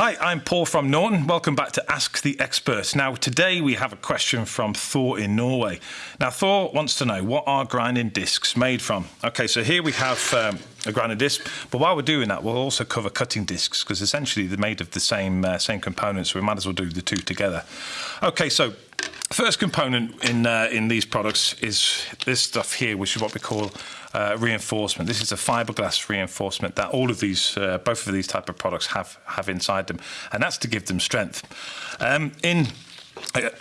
Hi, I'm Paul from Norton. Welcome back to Ask the Expert. Now, today we have a question from Thor in Norway. Now, Thor wants to know what are grinding discs made from? Okay, so here we have um, a grinding disc, but while we're doing that, we'll also cover cutting discs because essentially they're made of the same uh, same components. So we might as well do the two together. Okay, so First component in uh, in these products is this stuff here, which is what we call uh, reinforcement. This is a fiberglass reinforcement that all of these, uh, both of these type of products have have inside them, and that's to give them strength. Um, in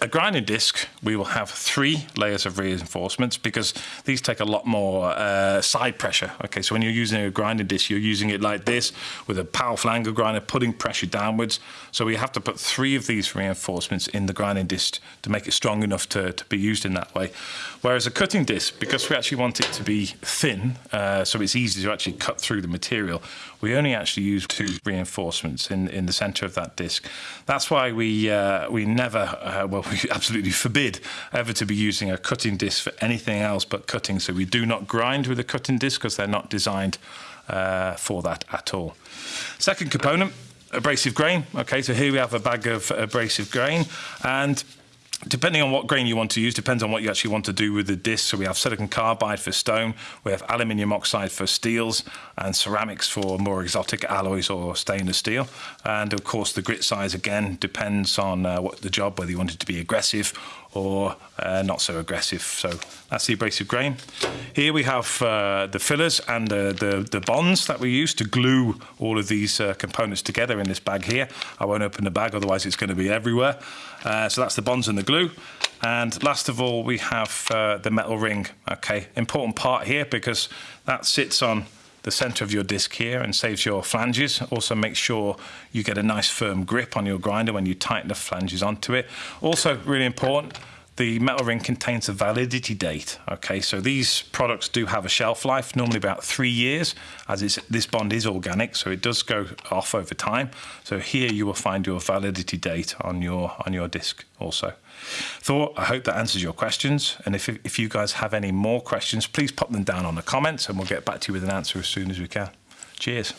a, grinding disc, we will have three layers of reinforcements because these take a lot more uh, side pressure. Okay, so when you're using a grinding disc, you're using it like this with a powerful angle grinder, putting pressure downwards. So we have to put three of these reinforcements in the grinding disc to make it strong enough to, to be used in that way. Whereas a cutting disc, because we actually want it to be thin, uh, so it's easy to actually cut through the material, we only actually use two reinforcements in, in the center of that disc. That's why we, uh, we never uh, well, we absolutely forbid ever to be using a cutting disc for anything else but cutting. So we do not grind with a cutting disc because they're not designed uh, for that at all. Second component, abrasive grain. Okay, so here we have a bag of abrasive grain and Depending on what grain you want to use, depends on what you actually want to do with the disc. So we have silicon carbide for stone, we have aluminium oxide for steels, and ceramics for more exotic alloys or stainless steel. And of course, the grit size again depends on uh, what the job, whether you want it to be aggressive or uh, not so aggressive. So that's the abrasive grain. Here we have uh, the fillers and the, the, the, bonds that we use to glue all of these uh, components together in this bag here. I won't open the bag, otherwise it's going to be everywhere. Uh, so that's the bonds and the glue. And last of all, we have uh, the metal ring. Okay, important part here because that sits on the center of your disc here and saves your flanges. Also make sure you get a nice firm grip on your grinder when you tighten the flanges onto it. Also really important, the metal ring contains a validity date. Okay, so these products do have a shelf life, normally about three years, as this bond is organic, so it does go off over time. So here you will find your validity date on your on your disc also. Thor, I hope that answers your questions. And if, if you guys have any more questions, please pop them down on the comments and we'll get back to you with an answer as soon as we can. Cheers.